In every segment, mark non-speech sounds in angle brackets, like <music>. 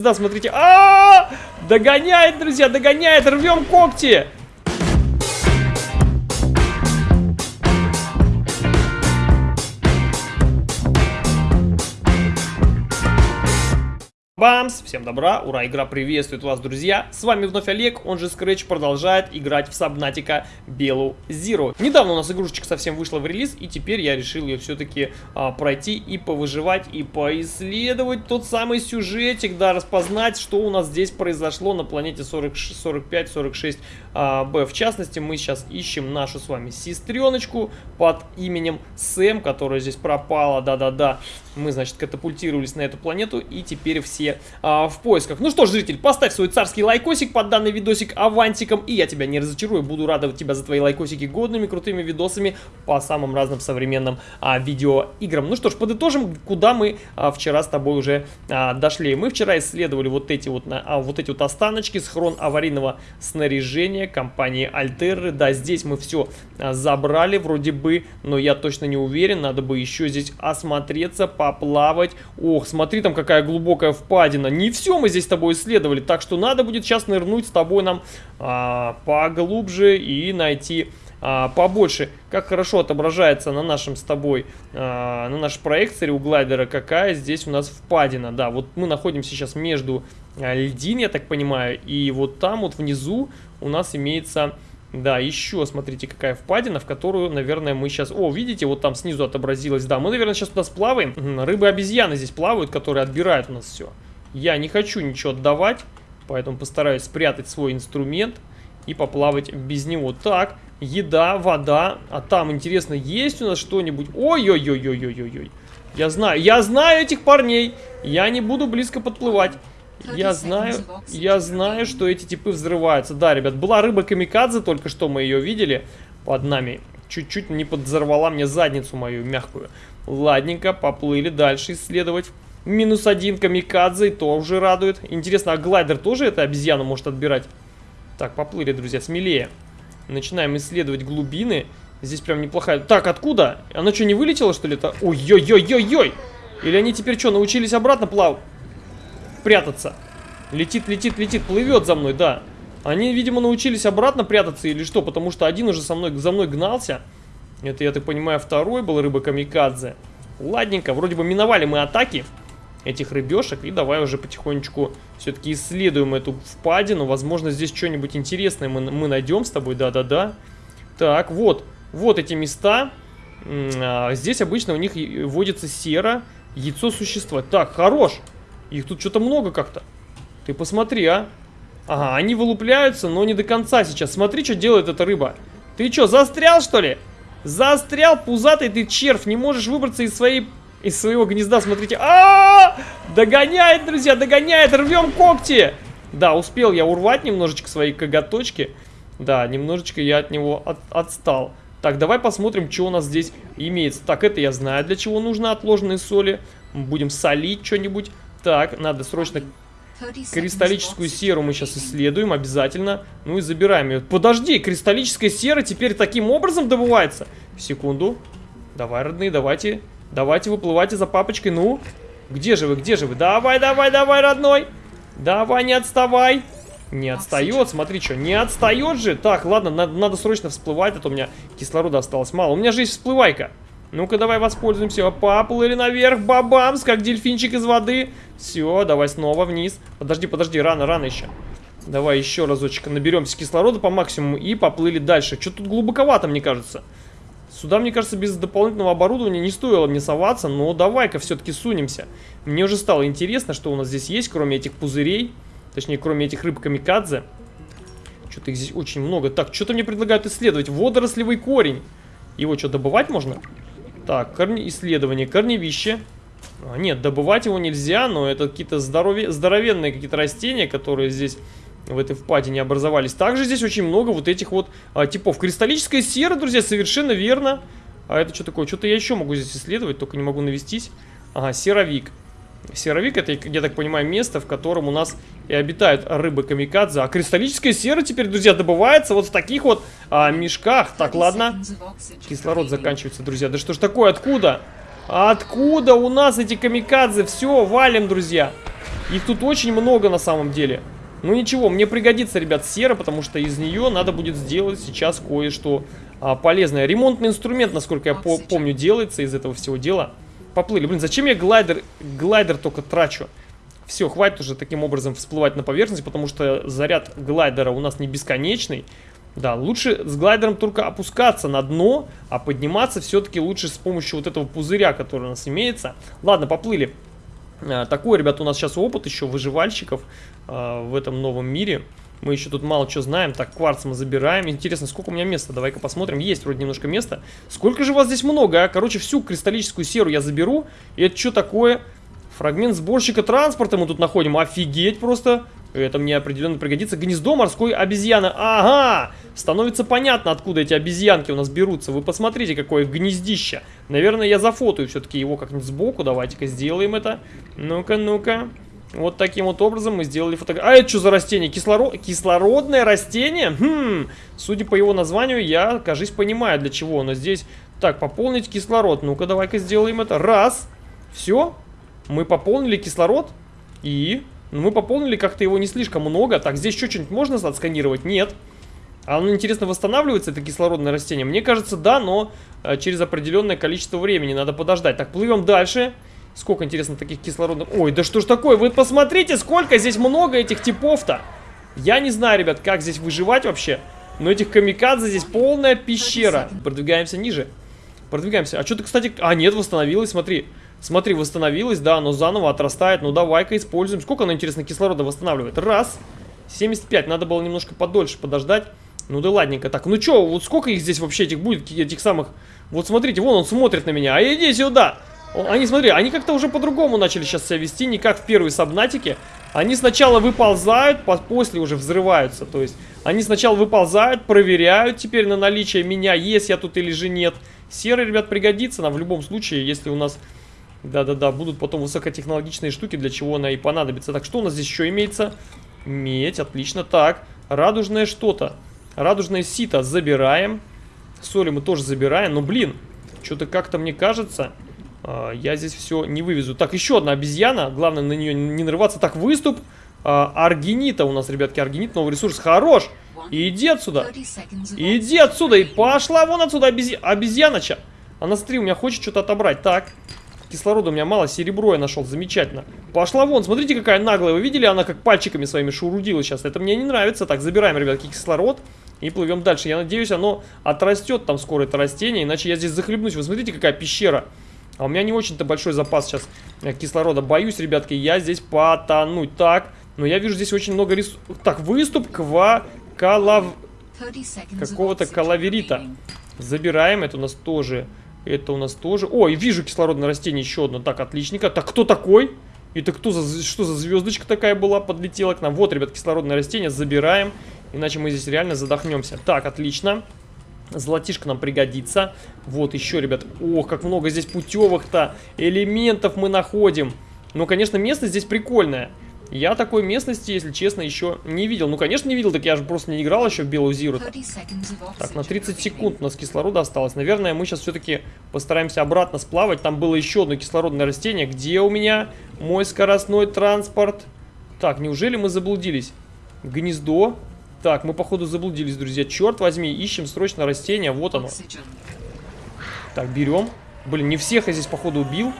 Да, смотрите. А, -а, а Догоняет, друзья, догоняет. Рвем когти. Бамс! Всем добра, ура, игра приветствует вас, друзья! С вами вновь Олег, он же Scratch продолжает играть в Сабнатика Белу Zero. Недавно у нас игрушечка совсем вышла в релиз, и теперь я решил ее все-таки а, пройти и повыживать, и поисследовать тот самый сюжетик, да, распознать, что у нас здесь произошло на планете 45-46 а, Б. В частности, мы сейчас ищем нашу с вами сестреночку под именем Сэм, которая здесь пропала, да-да-да. Мы, значит, катапультировались на эту планету, и теперь все а, в поисках. Ну что ж, зритель, поставь свой царский лайкосик под данный видосик авантиком, и я тебя не разочарую, буду радовать тебя за твои лайкосики годными, крутыми видосами по самым разным современным а, видеоиграм. Ну что ж, подытожим, куда мы а, вчера с тобой уже а, дошли. Мы вчера исследовали вот эти вот, а, вот эти вот останочки, схрон аварийного снаряжения компании Альтерры. Да, здесь мы все а, забрали вроде бы, но я точно не уверен, надо бы еще здесь осмотреться, поплавать. Ох, смотри, там какая глубокая впадина. Не все мы здесь с тобой исследовали, так что надо будет сейчас нырнуть с тобой нам а, поглубже и найти а, побольше. Как хорошо отображается на нашем с тобой, а, на нашей проекции у глайдера, какая здесь у нас впадина. Да, вот мы находимся сейчас между а, льдин, я так понимаю, и вот там вот внизу у нас имеется... Да, еще, смотрите, какая впадина, в которую, наверное, мы сейчас... О, видите, вот там снизу отобразилось. Да, мы, наверное, сейчас туда сплаваем. Рыбы-обезьяны здесь плавают, которые отбирают у нас все. Я не хочу ничего отдавать, поэтому постараюсь спрятать свой инструмент и поплавать без него. Так, еда, вода. А там, интересно, есть у нас что-нибудь? Ой-ой-ой-ой-ой-ой-ой. Я знаю, я знаю этих парней. Я не буду близко подплывать. Я знаю, я знаю, что эти типы взрываются. Да, ребят, была рыба камикадзе, только что мы ее видели под нами. Чуть-чуть не подзорвала мне задницу мою мягкую. Ладненько, поплыли дальше исследовать. Минус один камикадзе, и то уже радует. Интересно, а глайдер тоже эту обезьяну может отбирать? Так, поплыли, друзья, смелее. Начинаем исследовать глубины. Здесь прям неплохая... Так, откуда? Она что, не вылетела, что ли? это? Ой-ой-ой-ой-ой! Или они теперь что, научились обратно плавать? Прятаться. Летит, летит, летит, плывет за мной, да. Они, видимо, научились обратно прятаться или что, потому что один уже со мной, за мной гнался. Это, я так понимаю, второй был рыба-камикадзе. Ладненько, вроде бы миновали мы атаки этих рыбешек. И давай уже потихонечку все-таки исследуем эту впадину. Возможно, здесь что-нибудь интересное мы, мы найдем с тобой. Да-да-да. Так, вот. Вот эти места. А, здесь обычно у них водится сера, яйцо существа. Так, хорош. Их тут что-то много как-то. Ты посмотри, а. Ага, они вылупляются, но не до конца сейчас. Смотри, что делает эта рыба. Ты что, застрял, что ли? Застрял, пузатый ты червь. Не можешь выбраться из своей из своего гнезда, смотрите. А, -а, а Догоняет, друзья, догоняет! Рвем когти! Да, успел я урвать немножечко свои коготочки. Да, немножечко я от него от, отстал. Так, давай посмотрим, что у нас здесь имеется. Так, это я знаю, для чего нужно отложенные соли. Будем солить что-нибудь. Так, надо срочно... Кристаллическую серу мы сейчас исследуем обязательно. Ну и забираем ее. Подожди, кристаллическая сера теперь таким образом добывается? Секунду. Давай, родные, давайте Давайте выплывайте за папочкой. Ну, где же вы, где же вы? Давай, давай, давай, родной. Давай, не отставай. Не отстает, смотри, что, не отстает же. Так, ладно, надо, надо срочно всплывать, а то у меня кислорода осталось мало. У меня же есть всплывайка. Ну-ка, давай воспользуемся. Поплыли наверх, бабамс, как дельфинчик из воды. Все, давай снова вниз. Подожди, подожди, рано, рано еще. Давай еще разочек наберемся кислорода по максимуму и поплыли дальше. Что тут глубоковато, мне кажется. Сюда, мне кажется, без дополнительного оборудования не стоило мне соваться, но давай-ка все-таки сунемся. Мне уже стало интересно, что у нас здесь есть, кроме этих пузырей, точнее, кроме этих рыб камикадзе. Что-то их здесь очень много. Так, что-то мне предлагают исследовать. Водорослевый корень. Его что, добывать можно? Так, корни... исследование. Корневище. А, нет, добывать его нельзя, но это какие-то здорове... здоровенные какие-то растения, которые здесь в этой впадине образовались. Также здесь очень много вот этих вот а, типов. Кристаллическая сера, друзья, совершенно верно. А это что такое? Что-то я еще могу здесь исследовать, только не могу навестись. Ага, серовик. Серовик это, я так понимаю, место, в котором у нас и обитают рыбы камикадзе. А кристаллическая сера теперь, друзья, добывается вот в таких вот а, мешках. Так, ладно. Кислород заканчивается, друзья. Да что ж такое, откуда? Откуда у нас эти камикадзе? Все, валим, друзья. Их тут очень много на самом деле. Ну ничего, мне пригодится, ребят, сера, потому что из нее надо будет сделать сейчас кое-что а, полезное. Ремонтный инструмент, насколько я по помню, делается из этого всего дела. Поплыли. Блин, зачем я глайдер, глайдер только трачу? Все, хватит уже таким образом всплывать на поверхность, потому что заряд глайдера у нас не бесконечный. Да, лучше с глайдером только опускаться на дно, а подниматься все-таки лучше с помощью вот этого пузыря, который у нас имеется. Ладно, поплыли. А, такой, ребят, у нас сейчас опыт еще выживальщиков а, в этом новом мире. Мы еще тут мало что знаем. Так, кварц мы забираем. Интересно, сколько у меня места? Давай-ка посмотрим. Есть вроде немножко места. Сколько же вас здесь много, а? Короче, всю кристаллическую серу я заберу. И это что такое? Фрагмент сборщика транспорта мы тут находим. Офигеть просто. Это мне определенно пригодится. Гнездо морской обезьяны. Ага! Становится понятно, откуда эти обезьянки у нас берутся. Вы посмотрите, какое гнездище. Наверное, я зафотаю все-таки его как-нибудь сбоку. Давайте-ка сделаем это. Ну-ка, ну-ка. Вот таким вот образом мы сделали фотографию. А это что за растение? Кислород... Кислородное растение? Хм, судя по его названию, я, кажись, понимаю, для чего оно здесь. Так, пополнить кислород. Ну-ка, давай-ка сделаем это. Раз. Все. Мы пополнили кислород. И... Ну, мы пополнили как-то его не слишком много. Так, здесь еще что-нибудь можно отсканировать? Нет. А оно, интересно, восстанавливается, это кислородное растение? Мне кажется, да, но э, через определенное количество времени надо подождать. Так, плывем дальше. Сколько, интересно, таких кислородных... Ой, да что ж такое? Вы посмотрите, сколько здесь много этих типов-то. Я не знаю, ребят, как здесь выживать вообще. Но этих камикадзе здесь полная пещера. Продвигаемся ниже. Продвигаемся. А что-то, кстати... А, нет, восстановилось, смотри. Смотри, восстановилось, да, но заново отрастает. Ну, давай-ка используем. Сколько оно, интересно, кислорода восстанавливает? Раз. 75. Надо было немножко подольше подождать. Ну да ладненько. Так, ну что, вот сколько их здесь вообще этих будет, этих самых... Вот смотрите, вон он смотрит на меня. А иди сюда. Они, смотри, они как-то уже по-другому начали сейчас себя вести, не как в первой сабнатике. Они сначала выползают, после уже взрываются. То есть, они сначала выползают, проверяют теперь на наличие меня, есть я тут или же нет. Серый, ребят, пригодится нам в любом случае, если у нас да-да-да, будут потом высокотехнологичные штуки, для чего она и понадобится. Так, что у нас здесь еще имеется? Медь, отлично. Так, радужное что-то. Радужное сито забираем. Соли мы тоже забираем. Но, блин, что-то как-то мне кажется, я здесь все не вывезу. Так, еще одна обезьяна. Главное на нее не нарываться. Так, выступ э, аргинита у нас, ребятки. Аргинит, новый ресурс. Хорош! Иди отсюда. Иди отсюда. И пошла вон отсюда обезья... обезьяноча. Она, смотри, у меня хочет что-то отобрать. Так, Кислорода у меня мало, серебро я нашел, замечательно. Пошла вон, смотрите, какая наглая. Вы видели, она как пальчиками своими шурудила сейчас. Это мне не нравится. Так, забираем, ребятки, кислород и плывем дальше. Я надеюсь, оно отрастет там скоро, это растение, иначе я здесь захлебнусь. Вы смотрите, какая пещера. А у меня не очень-то большой запас сейчас э, кислорода. Боюсь, ребятки, я здесь потонуть. Так, но я вижу здесь очень много ресурсов. Так, выступ ква... Калав... Какого-то калаверита. Забираем, это у нас тоже это у нас тоже... Ой, вижу кислородное растение еще одно. Так, отличненько. Так, кто такой? Это кто за... Что за звездочка такая была? Подлетела к нам. Вот, ребят, кислородное растение. Забираем. Иначе мы здесь реально задохнемся. Так, отлично. Золотишко нам пригодится. Вот еще, ребят. Ох, как много здесь путевых-то элементов мы находим. Ну, конечно, место здесь прикольное. Я такой местности, если честно, еще не видел. Ну, конечно, не видел, так я же просто не играл еще в Белую Зиру. Так, на 30 секунд у нас кислорода осталось. Наверное, мы сейчас все-таки постараемся обратно сплавать. Там было еще одно кислородное растение. Где у меня мой скоростной транспорт? Так, неужели мы заблудились? Гнездо. Так, мы, походу, заблудились, друзья. Черт возьми, ищем срочно растение. Вот оно. Так, берем. Блин, не всех я здесь, походу, убил.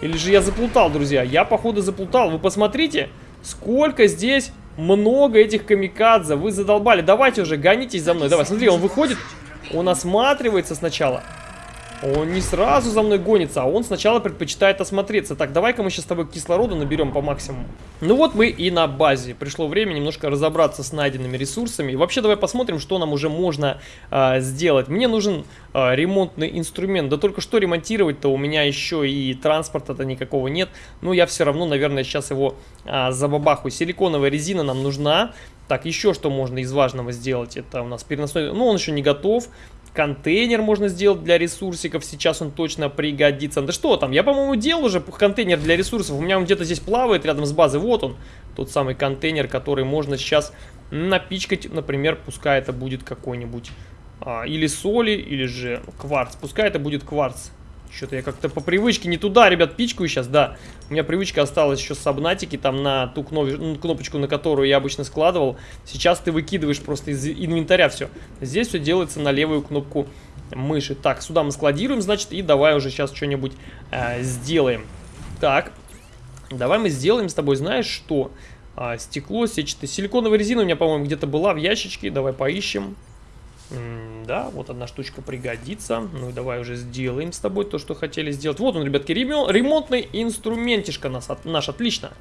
Или же я заплутал, друзья? Я, походу, заплутал. Вы посмотрите. Сколько здесь много этих камикадзе. Вы задолбали. Давайте уже, гонитесь за мной. Давай, смотри, он выходит, он осматривается сначала. Он не сразу за мной гонится, а он сначала предпочитает осмотреться. Так, давай-ка мы сейчас с тобой кислорода наберем по максимуму. Ну вот мы и на базе. Пришло время немножко разобраться с найденными ресурсами. И вообще давай посмотрим, что нам уже можно э, сделать. Мне нужен э, ремонтный инструмент. Да только что ремонтировать-то у меня еще и транспорта-то никакого нет. Но я все равно, наверное, сейчас его э, забабахаю. Силиконовая резина нам нужна. Так, еще что можно из важного сделать? Это у нас переносной... Ну, он еще не готов. Контейнер можно сделать для ресурсиков, сейчас он точно пригодится. Да что там, я, по-моему, делал уже контейнер для ресурсов. У меня он где-то здесь плавает рядом с базой. Вот он, тот самый контейнер, который можно сейчас напичкать. Например, пускай это будет какой-нибудь... А, или соли, или же кварц. Пускай это будет кварц. Что-то я как-то по привычке не туда, ребят, пичкаю сейчас, да. У меня привычка осталась еще с сабнатики, там на ту кнопочку, на которую я обычно складывал. Сейчас ты выкидываешь просто из инвентаря все. Здесь все делается на левую кнопку мыши. Так, сюда мы складируем, значит, и давай уже сейчас что-нибудь э, сделаем. Так, давай мы сделаем с тобой, знаешь что? А, стекло сетчатое. Силиконовая резина у меня, по-моему, где-то была в ящичке. Давай поищем. М да, вот одна штучка пригодится. Ну и давай уже сделаем с тобой то, что хотели сделать. Вот он, ребятки, ремонтный инструментишка наш, наш отлично.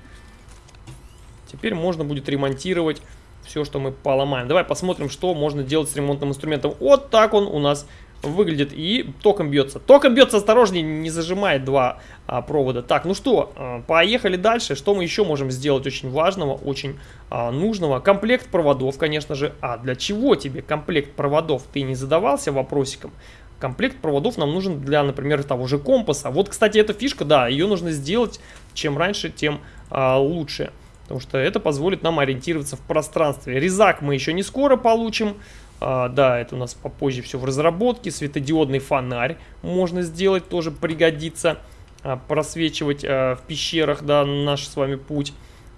Теперь можно будет ремонтировать все, что мы поломаем. Давай посмотрим, что можно делать с ремонтным инструментом. Вот так он у нас выглядит и током бьется. Током бьется, осторожнее, не зажимает два а, провода. Так, ну что, а, поехали дальше. Что мы еще можем сделать очень важного, очень а, нужного? Комплект проводов, конечно же. А для чего тебе комплект проводов? Ты не задавался вопросиком? Комплект проводов нам нужен для, например, того же компаса. Вот, кстати, эта фишка, да, ее нужно сделать чем раньше, тем а, лучше. Потому что это позволит нам ориентироваться в пространстве. Резак мы еще не скоро получим. А, да, это у нас попозже все в разработке. Светодиодный фонарь можно сделать, тоже пригодится. А, просвечивать а, в пещерах, да, наш с вами путь.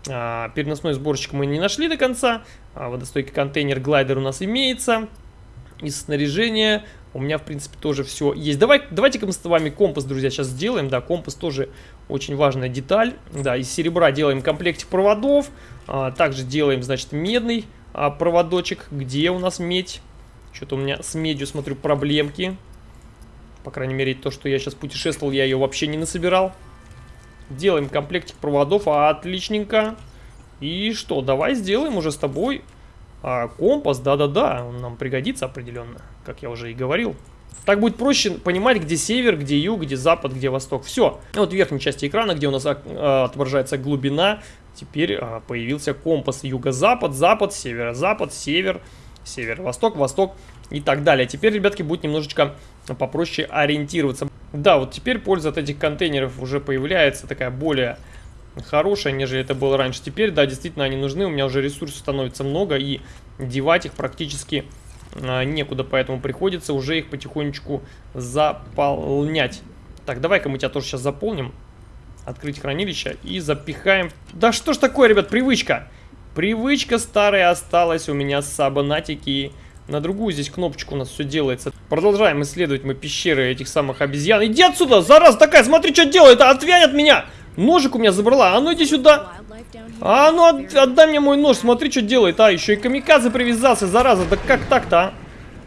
А, переносной сборщик мы не нашли до конца. А, водостойкий контейнер, глайдер у нас имеется. Из снаряжения у меня, в принципе, тоже все есть. Давай, давайте-ка мы с вами компас, друзья, сейчас сделаем. Да, компас тоже очень важная деталь. Да, из серебра делаем комплектик проводов. А, также делаем, значит, медный а, проводочек. Где у нас медь? Что-то у меня с медью, смотрю, проблемки. По крайней мере, то, что я сейчас путешествовал, я ее вообще не насобирал. Делаем комплектик проводов. Отличненько. И что, давай сделаем уже с тобой а, компас. Да-да-да, он нам пригодится определенно, как я уже и говорил. Так будет проще понимать, где север, где юг, где запад, где восток. Все. Вот в верхней части экрана, где у нас а, отображается глубина, теперь а, появился компас юго-запад, запад, северо-запад, север, северо-восток, восток и так далее. Теперь, ребятки, будет немножечко попроще ориентироваться. Да, вот теперь польза от этих контейнеров уже появляется такая более хорошая, нежели это было раньше. Теперь, да, действительно, они нужны. У меня уже ресурсов становится много, и девать их практически а, некуда, поэтому приходится уже их потихонечку заполнять. Так, давай-ка мы тебя тоже сейчас заполним открыть хранилище и запихаем... Да что ж такое, ребят, привычка? Привычка старая осталась у меня с сабанатики. На другую здесь кнопочку у нас все делается. Продолжаем исследовать мы пещеры этих самых обезьян. Иди отсюда, зараза такая, смотри, что делает, отвянь от меня! Ножик у меня забрала, а ну иди сюда! А ну от, отдай мне мой нож, смотри, что делает, а, еще и камикадзе привязался, зараза, да как так-то, а?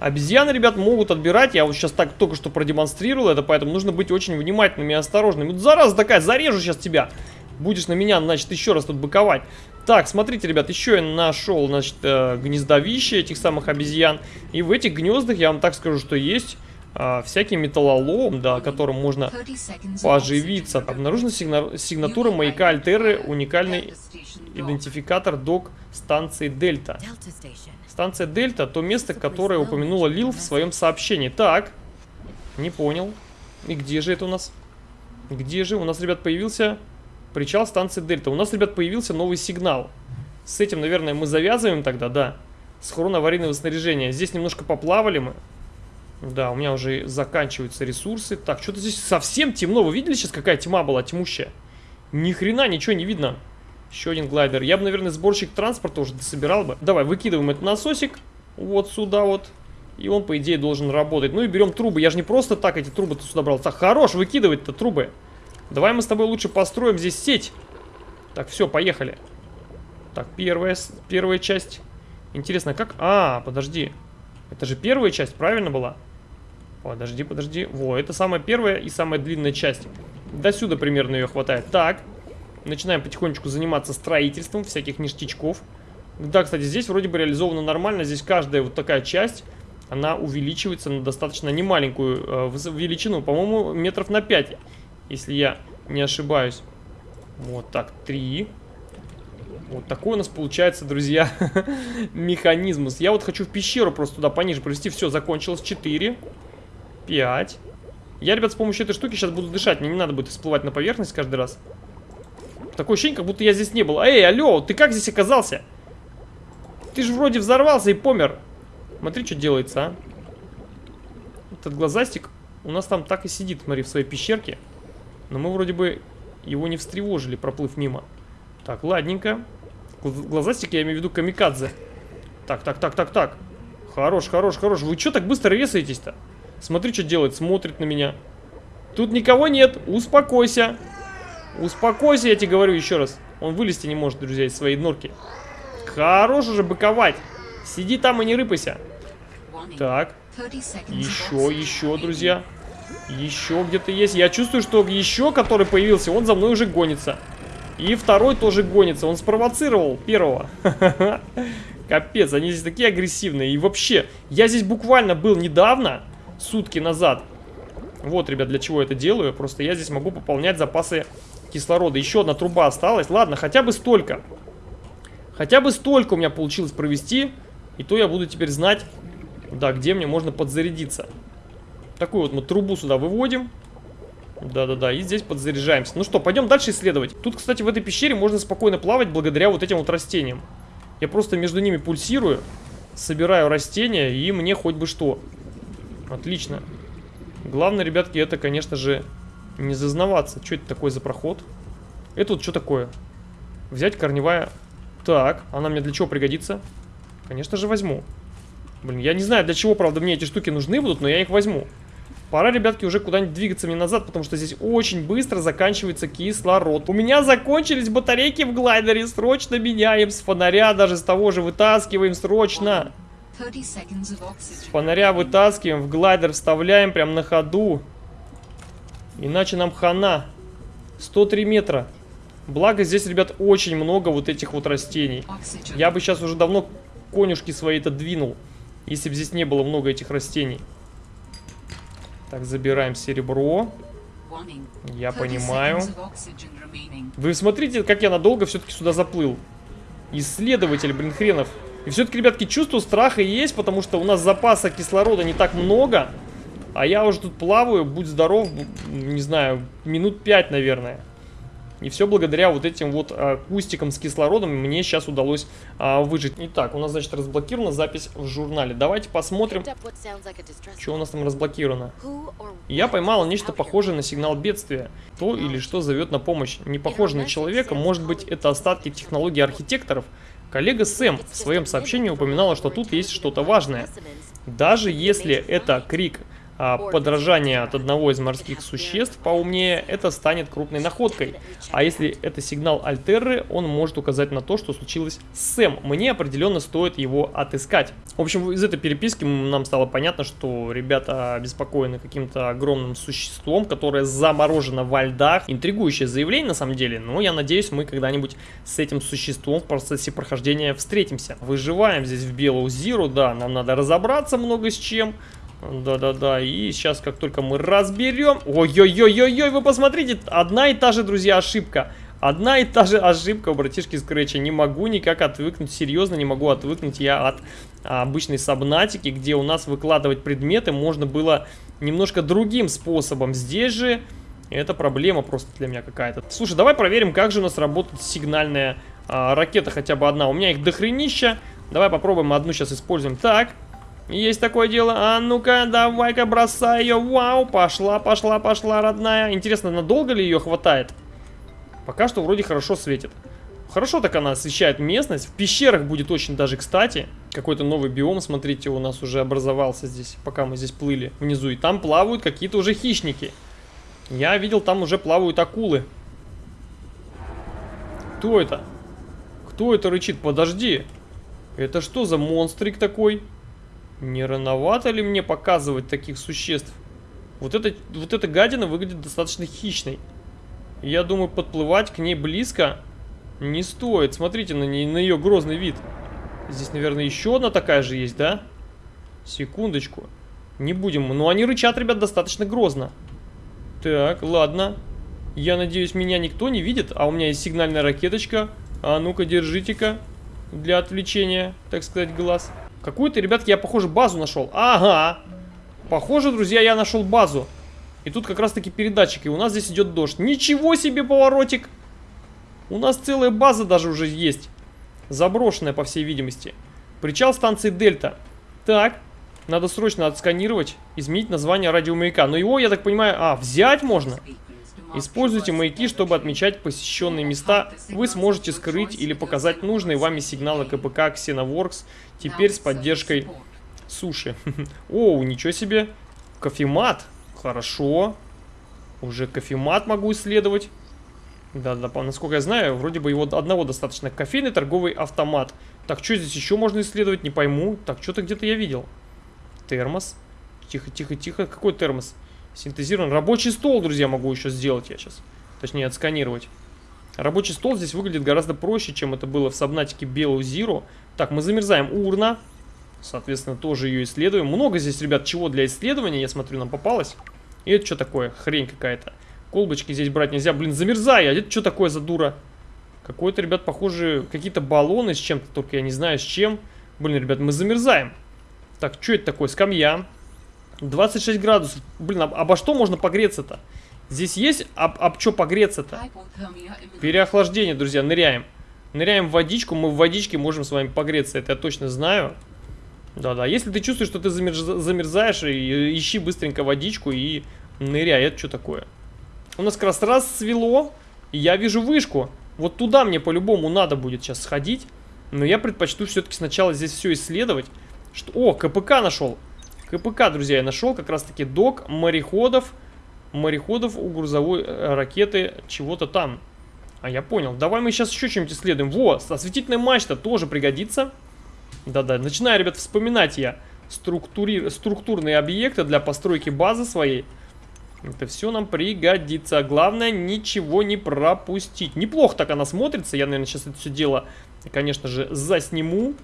Обезьяны, ребят, могут отбирать. Я вот сейчас так только что продемонстрировал это, поэтому нужно быть очень внимательными и осторожными. Вот зараза такая, зарежу сейчас тебя. Будешь на меня, значит, еще раз тут быковать. Так, смотрите, ребят, еще я нашел, значит, э, гнездовище этих самых обезьян. И в этих гнездах, я вам так скажу, что есть э, всякий металлолом, да, которым можно поживиться. Обнаружена сигна сигнатура маяка Альтеры, уникальный идентификатор док станции Дельта. Станция Дельта, то место, которое упомянула Лил в своем сообщении. Так, не понял. И где же это у нас? Где же? У нас, ребят, появился причал станции Дельта. У нас, ребят, появился новый сигнал. С этим, наверное, мы завязываем тогда, да. Схрон аварийного снаряжения. Здесь немножко поплавали мы. Да, у меня уже заканчиваются ресурсы. Так, что-то здесь совсем темно. Вы видели сейчас, какая тьма была тьмущая? Ни хрена ничего не видно. Еще один глайдер. Я бы, наверное, сборщик транспорта уже собирал бы. Давай, выкидываем этот насосик. Вот сюда вот. И он, по идее, должен работать. Ну и берем трубы. Я же не просто так эти трубы-то сюда брал. Так, хорош выкидывать-то трубы. Давай мы с тобой лучше построим здесь сеть. Так, все, поехали. Так, первая, первая часть. Интересно, как... А, подожди. Это же первая часть, правильно была? Подожди, подожди. Во, это самая первая и самая длинная часть. До сюда примерно ее хватает. Так. Начинаем потихонечку заниматься строительством всяких ништячков. Да, кстати, здесь вроде бы реализовано нормально. Здесь каждая вот такая часть, она увеличивается на достаточно немаленькую э, величину. По-моему, метров на 5, если я не ошибаюсь. Вот так, 3. Вот такой у нас получается, друзья, <laughs> механизм. Я вот хочу в пещеру просто туда пониже провести. Все, закончилось. 4. 5. Я, ребят, с помощью этой штуки сейчас буду дышать. Мне не надо будет всплывать на поверхность каждый раз. Такое ощущение, как будто я здесь не был. Эй, алло, ты как здесь оказался? Ты же вроде взорвался и помер. Смотри, что делается, а. Этот глазастик у нас там так и сидит, смотри, в своей пещерке. Но мы вроде бы его не встревожили, проплыв мимо. Так, ладненько. Глазастики, я имею в виду камикадзе. Так, так, так, так, так. Хорош, хорош, хорош. Вы что так быстро резаетесь-то? Смотри, что делает, смотрит на меня. Тут никого нет, успокойся. Успокойся, я тебе говорю еще раз. Он вылезти не может, друзья, из своей норки. Хорош уже быковать. Сиди там и не рыпайся. Так. Еще, еще, друзья. Еще где-то есть. Я чувствую, что еще, который появился, он за мной уже гонится. И второй тоже гонится. Он спровоцировал первого. <laughs> Капец, они здесь такие агрессивные. И вообще, я здесь буквально был недавно, сутки назад. Вот, ребят, для чего я это делаю. Просто я здесь могу пополнять запасы кислорода. Еще одна труба осталась. Ладно, хотя бы столько. Хотя бы столько у меня получилось провести. И то я буду теперь знать, да, где мне можно подзарядиться. Такую вот мы трубу сюда выводим. Да-да-да, и здесь подзаряжаемся. Ну что, пойдем дальше исследовать. Тут, кстати, в этой пещере можно спокойно плавать благодаря вот этим вот растениям. Я просто между ними пульсирую, собираю растения, и мне хоть бы что. Отлично. Главное, ребятки, это, конечно же, не зазнаваться. Что это такое за проход? Это вот что такое? Взять корневая... Так, она мне для чего пригодится? Конечно же, возьму. Блин, я не знаю, для чего, правда, мне эти штуки нужны будут, но я их возьму. Пора, ребятки, уже куда-нибудь двигаться мне назад, потому что здесь очень быстро заканчивается кислород. У меня закончились батарейки в глайдере, срочно меняем с фонаря, даже с того же вытаскиваем срочно. С фонаря вытаскиваем, в глайдер вставляем прям на ходу. Иначе нам хана. 103 метра. Благо здесь, ребят, очень много вот этих вот растений. Я бы сейчас уже давно конюшки свои-то двинул, если бы здесь не было много этих растений. Так, забираем серебро. Я понимаю. Вы смотрите, как я надолго все-таки сюда заплыл. Исследователь, блин, хренов. И все-таки, ребятки, чувство страха есть, потому что у нас запаса кислорода не так много. А я уже тут плаваю, будь здоров, не знаю, минут пять, наверное. И все благодаря вот этим вот а, кустикам с кислородом мне сейчас удалось а, выжить. Итак, у нас, значит, разблокирована запись в журнале. Давайте посмотрим, что у нас там разблокировано. Я поймала нечто похожее на сигнал бедствия. То или что зовет на помощь. Не похоже на человека, может быть, это остатки технологий архитекторов. Коллега Сэм в своем сообщении упоминала, что тут есть что-то важное. Даже если это крик подражание от одного из морских существ поумнее, это станет крупной находкой. А если это сигнал Альтерры, он может указать на то, что случилось с Сэм. Мне определенно стоит его отыскать. В общем, из этой переписки нам стало понятно, что ребята обеспокоены каким-то огромным существом, которое заморожено во льдах. Интригующее заявление на самом деле, но я надеюсь, мы когда-нибудь с этим существом в процессе прохождения встретимся. Выживаем здесь в Белую Зиру, да, нам надо разобраться много с чем. Да-да-да, и сейчас, как только мы разберем... Ой-ой-ой-ой-ой, вы посмотрите, одна и та же, друзья, ошибка. Одна и та же ошибка у братишки Скретча. Не могу никак отвыкнуть, серьезно не могу отвыкнуть я от а, обычной сабнатики, где у нас выкладывать предметы можно было немножко другим способом. Здесь же это проблема просто для меня какая-то. Слушай, давай проверим, как же у нас работает сигнальная а, ракета хотя бы одна. У меня их дохренища. Давай попробуем одну сейчас используем. Так, есть такое дело. А ну-ка, давай-ка бросай ее. Вау, пошла, пошла, пошла, родная. Интересно, надолго ли ее хватает? Пока что вроде хорошо светит. Хорошо так она освещает местность. В пещерах будет очень даже кстати. Какой-то новый биом, смотрите, у нас уже образовался здесь, пока мы здесь плыли внизу. И там плавают какие-то уже хищники. Я видел, там уже плавают акулы. Кто это? Кто это рычит? Подожди. Это что за монстрик такой? Не рановато ли мне показывать таких существ? Вот, это, вот эта гадина выглядит достаточно хищной. Я думаю, подплывать к ней близко не стоит. Смотрите на, ней, на ее грозный вид. Здесь, наверное, еще одна такая же есть, да? Секундочку. Не будем. Но они рычат, ребят, достаточно грозно. Так, ладно. Я надеюсь, меня никто не видит. А у меня есть сигнальная ракеточка. А ну-ка, держите-ка. Для отвлечения, так сказать, глаз. Какую-то, ребятки, я, похоже, базу нашел. Ага. Похоже, друзья, я нашел базу. И тут как раз-таки передатчик. И у нас здесь идет дождь. Ничего себе поворотик. У нас целая база даже уже есть. Заброшенная, по всей видимости. Причал станции Дельта. Так. Надо срочно отсканировать, изменить название радиомаяка. Но его, я так понимаю, а, взять можно? Используйте маяки, чтобы отмечать посещенные места. Вы сможете скрыть или показать нужные вами сигналы КПК Xenoworks, теперь с поддержкой суши. <laughs> О, ничего себе. Кофемат. Хорошо. Уже кофемат могу исследовать. Да-да, насколько я знаю, вроде бы его одного достаточно. Кофейный торговый автомат. Так, что здесь еще можно исследовать? Не пойму. Так, что-то где-то я видел. Термос. Тихо, тихо, тихо. Какой термос? Синтезирован. Рабочий стол, друзья, могу еще сделать я сейчас. Точнее, отсканировать. Рабочий стол здесь выглядит гораздо проще, чем это было в сабнатике Белу Zero. Так, мы замерзаем. Урна. Соответственно, тоже ее исследуем. Много здесь, ребят, чего для исследования, я смотрю, нам попалось. И это что такое? Хрень какая-то. Колбочки здесь брать нельзя. Блин, замерзай. А это что такое за дура? Какой-то, ребят, похоже, какие-то баллоны с чем-то, только я не знаю с чем. Блин, ребят, мы замерзаем. Так, что это такое? Скамья. 26 градусов. Блин, об, обо что можно погреться-то? Здесь есть об, об что погреться-то? Переохлаждение, друзья, ныряем. Ныряем в водичку, мы в водичке можем с вами погреться, это я точно знаю. Да-да, если ты чувствуешь, что ты замерз... замерзаешь, и, ищи быстренько водичку и ныряй. Это что такое? У нас как раз расцвело, и я вижу вышку. Вот туда мне по-любому надо будет сейчас сходить. Но я предпочту все-таки сначала здесь все исследовать. Что... О, КПК нашел. КПК, друзья, я нашел как раз-таки док мореходов. Мореходов у грузовой э, ракеты чего-то там. А я понял. Давай мы сейчас еще что-нибудь исследуем. Во, осветительная мачта тоже пригодится. Да-да, начинаю, ребят, вспоминать я структури... структурные объекты для постройки базы своей. Это все нам пригодится. Главное, ничего не пропустить. Неплохо так она смотрится. Я, наверное, сейчас это все дело, конечно же, засниму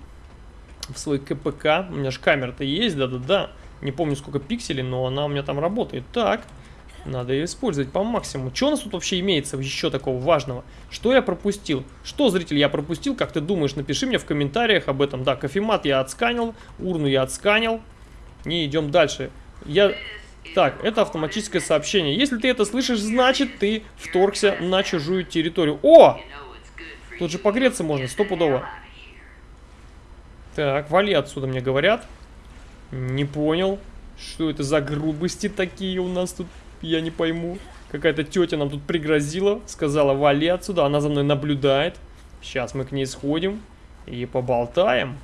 в свой КПК. У меня же камера-то есть, да-да-да. Не помню, сколько пикселей, но она у меня там работает. Так, надо ее использовать по максимуму. Что у нас тут вообще имеется еще такого важного? Что я пропустил? Что, зритель, я пропустил? Как ты думаешь? Напиши мне в комментариях об этом. Да, кофемат я отсканил, урну я отсканил. И идем дальше. Я... Так, это автоматическое сообщение. Если ты это слышишь, значит ты вторгся на чужую территорию. О! Тут же погреться можно, стопудово. Так, вали отсюда, мне говорят. Не понял. Что это за грубости такие у нас тут? Я не пойму. Какая-то тетя нам тут пригрозила. Сказала, вали отсюда. Она за мной наблюдает. Сейчас мы к ней сходим. И поболтаем.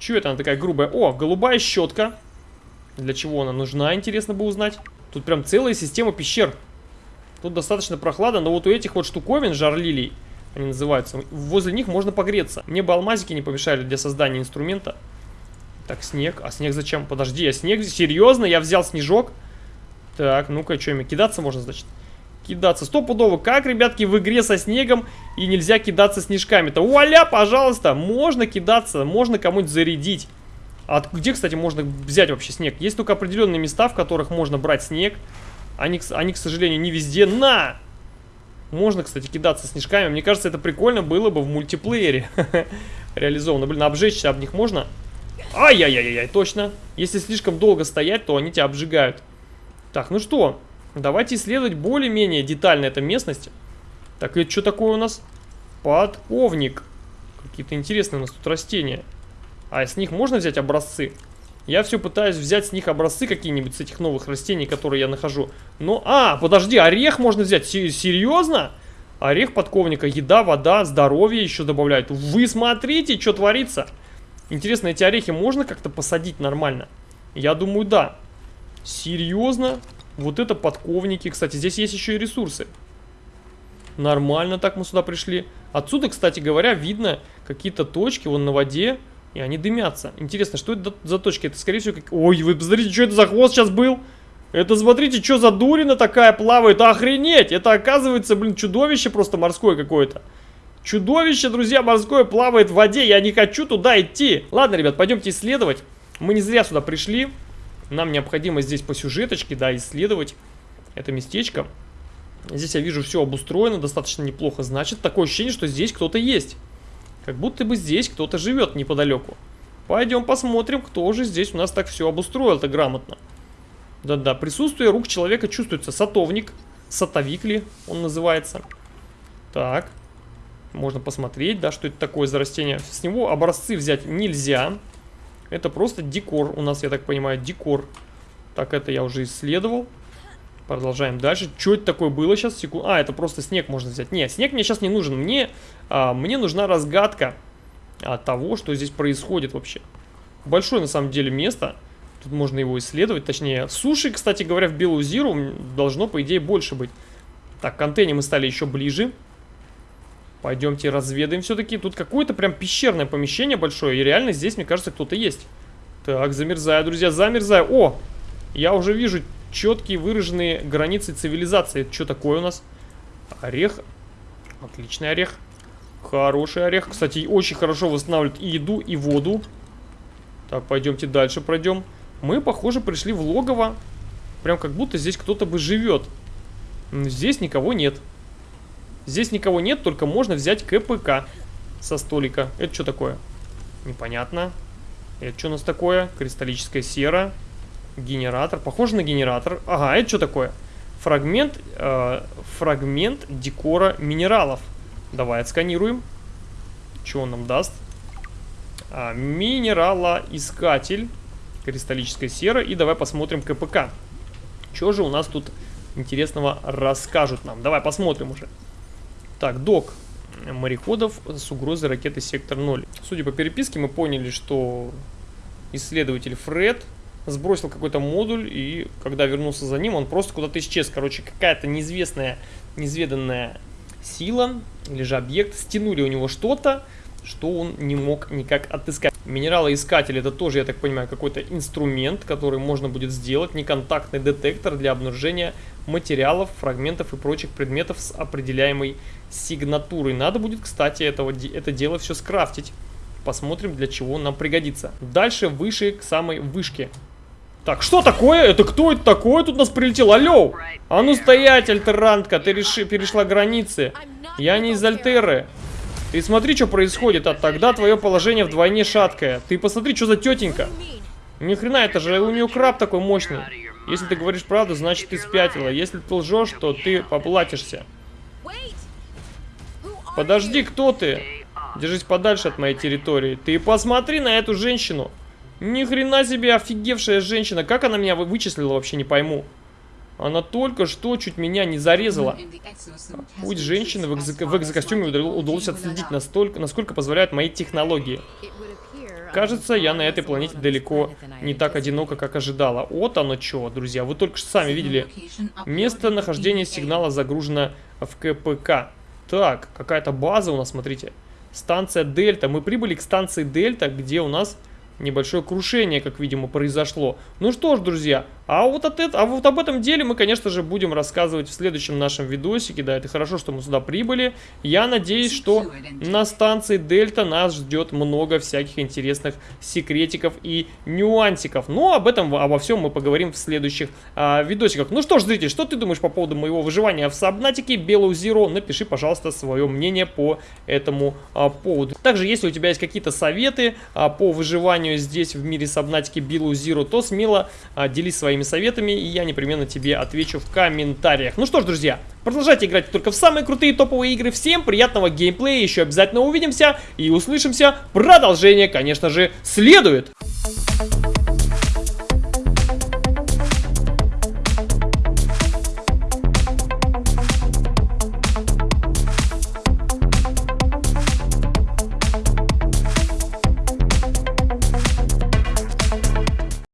Че это она такая грубая? О, голубая щетка. Для чего она нужна, интересно бы узнать. Тут прям целая система пещер. Тут достаточно прохладно, но вот у этих вот штуковин, жарлилий, они называются, возле них можно погреться. Мне бы алмазики не помешали для создания инструмента. Так, снег. А снег зачем? Подожди, я снег... Серьезно? Я взял снежок? Так, ну-ка, что, ими кидаться можно, значит? Кидаться. Стопудово. Как, ребятки, в игре со снегом и нельзя кидаться снежками-то? Вуаля, пожалуйста. Можно кидаться, можно кому-нибудь зарядить. А где, кстати, можно взять вообще снег? Есть только определенные места, в которых можно брать снег. Они, они к сожалению, не везде. На! Можно, кстати, кидаться снежками. Мне кажется, это прикольно было бы в мультиплеере <laughs> реализовано. Блин, обжечься об них можно? Ай-яй-яй-яй, точно. Если слишком долго стоять, то они тебя обжигают. Так, ну что, давайте исследовать более-менее детально эту местность. Так, это что такое у нас? Подковник. Какие-то интересные у нас тут растения. А с них можно взять образцы? Я все пытаюсь взять с них образцы какие-нибудь с этих новых растений, которые я нахожу. Но, а, подожди, орех можно взять. Серьезно? Орех подковника, еда, вода, здоровье еще добавляют. Вы смотрите, что творится. Интересно, эти орехи можно как-то посадить нормально? Я думаю, да. Серьезно? Вот это подковники. Кстати, здесь есть еще и ресурсы. Нормально так мы сюда пришли. Отсюда, кстати говоря, видно какие-то точки вон на воде. И они дымятся. Интересно, что это за точки? Это, скорее всего, как... Ой, вы посмотрите, что это за хвост сейчас был? Это, смотрите, что за дурина такая плавает. Охренеть! Это, оказывается, блин, чудовище просто морское какое-то. Чудовище, друзья, морское плавает в воде. Я не хочу туда идти. Ладно, ребят, пойдемте исследовать. Мы не зря сюда пришли. Нам необходимо здесь по сюжеточке, да, исследовать это местечко. Здесь я вижу все обустроено достаточно неплохо. Значит, такое ощущение, что здесь кто-то есть. Как будто бы здесь кто-то живет неподалеку. Пойдем посмотрим, кто же здесь у нас так все обустроил-то грамотно. Да-да, присутствие рук человека чувствуется. Сатовник, сатовик ли он называется. Так, можно посмотреть, да, что это такое за растение. С него образцы взять нельзя. Это просто декор у нас, я так понимаю, декор. Так, это я уже исследовал. Продолжаем дальше. Что это такое было сейчас? Секунд... А, это просто снег можно взять. Нет, снег мне сейчас не нужен. Мне, а, мне нужна разгадка а, того, что здесь происходит вообще. Большое, на самом деле, место. Тут можно его исследовать. Точнее, суши, кстати говоря, в Белую Зиру должно, по идее, больше быть. Так, к антенне мы стали еще ближе. Пойдемте разведаем все-таки. Тут какое-то прям пещерное помещение большое. И реально здесь, мне кажется, кто-то есть. Так, замерзаю, друзья, замерзаю. О, я уже вижу четкие выраженные границы цивилизации. Это что такое у нас? Орех. Отличный орех. Хороший орех. Кстати, очень хорошо восстанавливает и еду, и воду. Так, пойдемте дальше пройдем. Мы, похоже, пришли в логово. Прям как будто здесь кто-то бы живет. Здесь никого нет. Здесь никого нет, только можно взять КПК со столика. Это что такое? Непонятно. Это что у нас такое? Кристаллическая сера. Генератор. Похоже на генератор. Ага, это что такое? Фрагмент, э, фрагмент декора минералов. Давай отсканируем. Что он нам даст? А, минералоискатель. Кристаллическая сера. И давай посмотрим КПК. Что же у нас тут интересного расскажут нам? Давай посмотрим уже. Так, док мореходов с угрозой ракеты Сектор-0. Судя по переписке, мы поняли, что исследователь Фред сбросил какой-то модуль, и когда вернулся за ним, он просто куда-то исчез. Короче, какая-то неизвестная, неизведанная сила или же объект стянули у него что-то, что он не мог никак отыскать. Минералоискатель это тоже, я так понимаю, какой-то инструмент, который можно будет сделать, неконтактный детектор для обнаружения материалов, фрагментов и прочих предметов с определяемой сигнатурой. Надо будет, кстати, этого, это дело все скрафтить. Посмотрим, для чего нам пригодится. Дальше выше к самой вышке. Так, что такое? Это кто это такое? Тут нас прилетел. Алло! А ну стоять, альтерантка, ты реши, перешла границы. Я не из Альтеры. Ты смотри, что происходит, а тогда твое положение вдвойне шаткое. Ты посмотри, что за тетенька. Ни хрена, это же у нее краб такой мощный. Если ты говоришь правду, значит ты спятила. Если ты лжешь, то ты поплатишься. Подожди, кто ты? Держись подальше от моей территории. Ты посмотри на эту женщину. Ни хрена себе офигевшая женщина. Как она меня вычислила, вообще не пойму. Она только что чуть меня не зарезала. Путь женщины в, экзо в экзокостюме удалось отследить настолько, насколько позволяют мои технологии. Кажется, я на этой планете далеко не так одиноко, как ожидала. Вот оно что, друзья. Вы только что сами видели. Место нахождения сигнала загружено в КПК. Так, какая-то база у нас, смотрите. Станция Дельта. Мы прибыли к станции Дельта, где у нас небольшое крушение, как видимо, произошло. Ну что ж, друзья, а вот, от это, а вот об этом деле мы, конечно же, будем рассказывать в следующем нашем видосике. Да, это хорошо, что мы сюда прибыли. Я надеюсь, что на станции Дельта нас ждет много всяких интересных секретиков и нюансиков. Но об этом, обо всем мы поговорим в следующих а, видосиках. Ну что ж, зритель, что ты думаешь по поводу моего выживания в Сабнатике Белую Зеро? Напиши, пожалуйста, свое мнение по этому а, поводу. Также, если у тебя есть какие-то советы а, по выживанию здесь в мире Сабнатики Белую Зеро, то смело а, делись своими своими советами, и я непременно тебе отвечу в комментариях. Ну что ж, друзья, продолжайте играть только в самые крутые топовые игры. Всем приятного геймплея, еще обязательно увидимся и услышимся. Продолжение, конечно же, следует.